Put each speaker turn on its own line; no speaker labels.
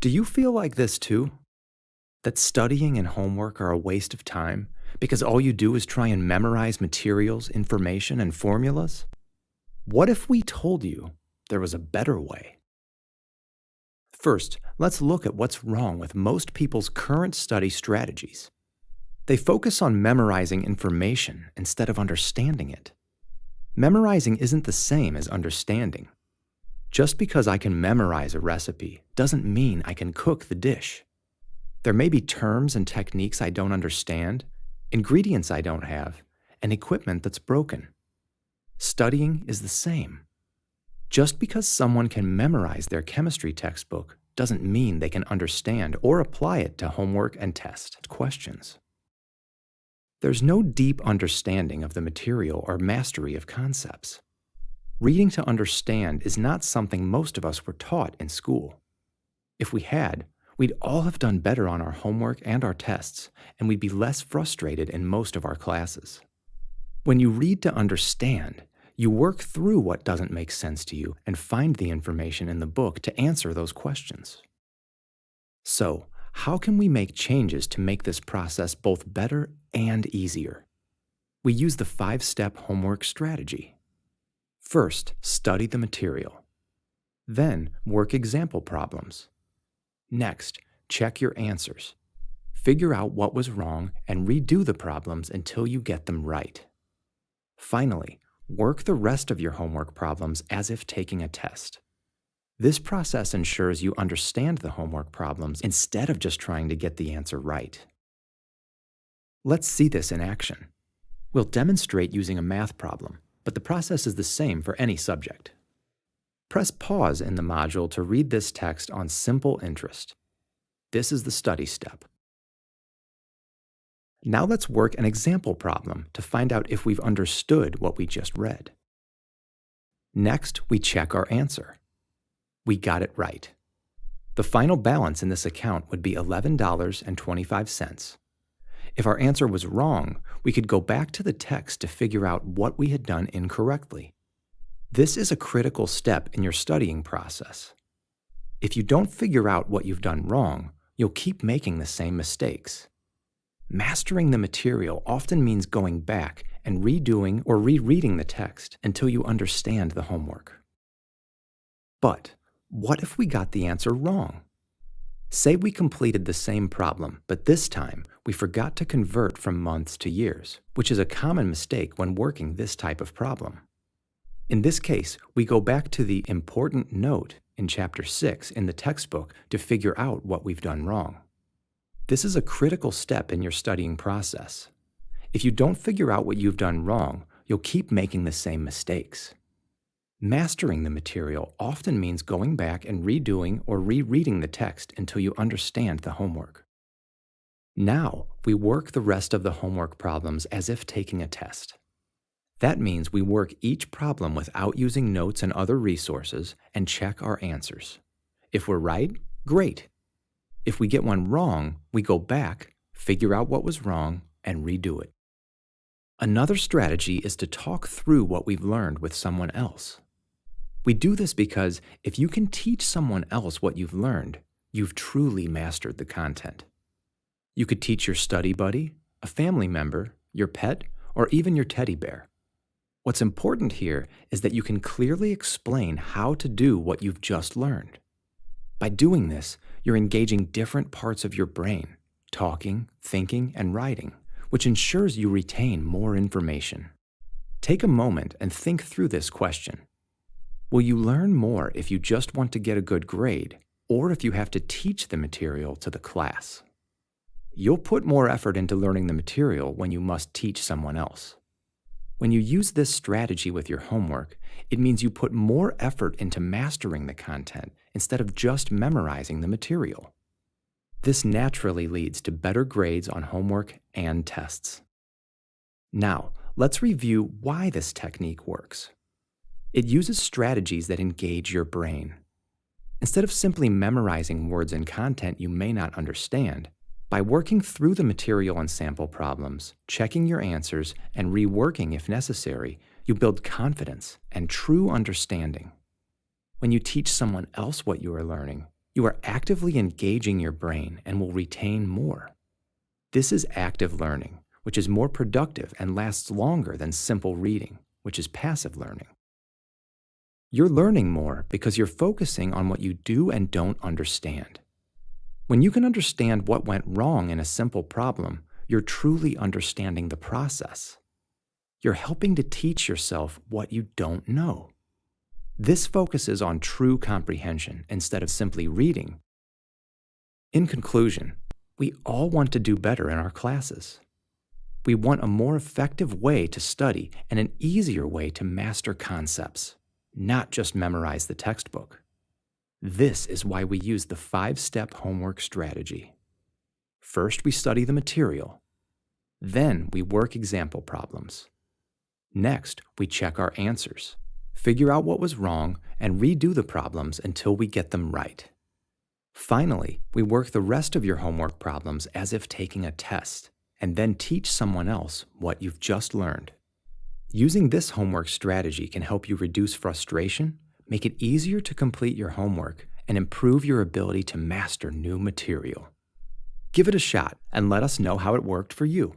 Do you feel like this too? That studying and homework are a waste of time because all you do is try and memorize materials, information, and formulas? What if we told you there was a better way? First, let's look at what's wrong with most people's current study strategies. They focus on memorizing information instead of understanding it. Memorizing isn't the same as understanding. Just because I can memorize a recipe doesn't mean I can cook the dish. There may be terms and techniques I don't understand, ingredients I don't have, and equipment that's broken. Studying is the same. Just because someone can memorize their chemistry textbook doesn't mean they can understand or apply it to homework and test questions. There's no deep understanding of the material or mastery of concepts. Reading to understand is not something most of us were taught in school. If we had, we'd all have done better on our homework and our tests, and we'd be less frustrated in most of our classes. When you read to understand, you work through what doesn't make sense to you and find the information in the book to answer those questions. So, how can we make changes to make this process both better and easier? We use the five step homework strategy. First, study the material. Then, work example problems. Next, check your answers. Figure out what was wrong and redo the problems until you get them right. Finally, work the rest of your homework problems as if taking a test. This process ensures you understand the homework problems instead of just trying to get the answer right. Let's see this in action. We'll demonstrate using a math problem but the process is the same for any subject. Press pause in the module to read this text on simple interest. This is the study step. Now let's work an example problem to find out if we've understood what we just read. Next, we check our answer. We got it right. The final balance in this account would be $11.25. If our answer was wrong, we could go back to the text to figure out what we had done incorrectly. This is a critical step in your studying process. If you don't figure out what you've done wrong, you'll keep making the same mistakes. Mastering the material often means going back and redoing or rereading the text until you understand the homework. But what if we got the answer wrong? Say we completed the same problem, but this time we forgot to convert from months to years, which is a common mistake when working this type of problem. In this case, we go back to the important note in Chapter 6 in the textbook to figure out what we've done wrong. This is a critical step in your studying process. If you don't figure out what you've done wrong, you'll keep making the same mistakes. Mastering the material often means going back and redoing or rereading the text until you understand the homework. Now, we work the rest of the homework problems as if taking a test. That means we work each problem without using notes and other resources and check our answers. If we're right, great. If we get one wrong, we go back, figure out what was wrong, and redo it. Another strategy is to talk through what we've learned with someone else. We do this because if you can teach someone else what you've learned, you've truly mastered the content. You could teach your study buddy, a family member, your pet, or even your teddy bear. What's important here is that you can clearly explain how to do what you've just learned. By doing this, you're engaging different parts of your brain, talking, thinking, and writing, which ensures you retain more information. Take a moment and think through this question. Will you learn more if you just want to get a good grade or if you have to teach the material to the class? You'll put more effort into learning the material when you must teach someone else. When you use this strategy with your homework, it means you put more effort into mastering the content instead of just memorizing the material. This naturally leads to better grades on homework and tests. Now, let's review why this technique works. It uses strategies that engage your brain. Instead of simply memorizing words and content you may not understand, by working through the material and sample problems, checking your answers, and reworking if necessary, you build confidence and true understanding. When you teach someone else what you are learning, You are actively engaging your brain and will retain more. This is active learning, which is more productive and lasts longer than simple reading, which is passive learning. You're learning more because you're focusing on what you do and don't understand. When you can understand what went wrong in a simple problem, you're truly understanding the process. You're helping to teach yourself what you don't know. This focuses on true comprehension instead of simply reading. In conclusion, we all want to do better in our classes. We want a more effective way to study and an easier way to master concepts not just memorize the textbook. This is why we use the five-step homework strategy. First, we study the material. Then we work example problems. Next, we check our answers, figure out what was wrong, and redo the problems until we get them right. Finally, we work the rest of your homework problems as if taking a test, and then teach someone else what you've just learned. Using this homework strategy can help you reduce frustration, make it easier to complete your homework, and improve your ability to master new material. Give it a shot and let us know how it worked for you.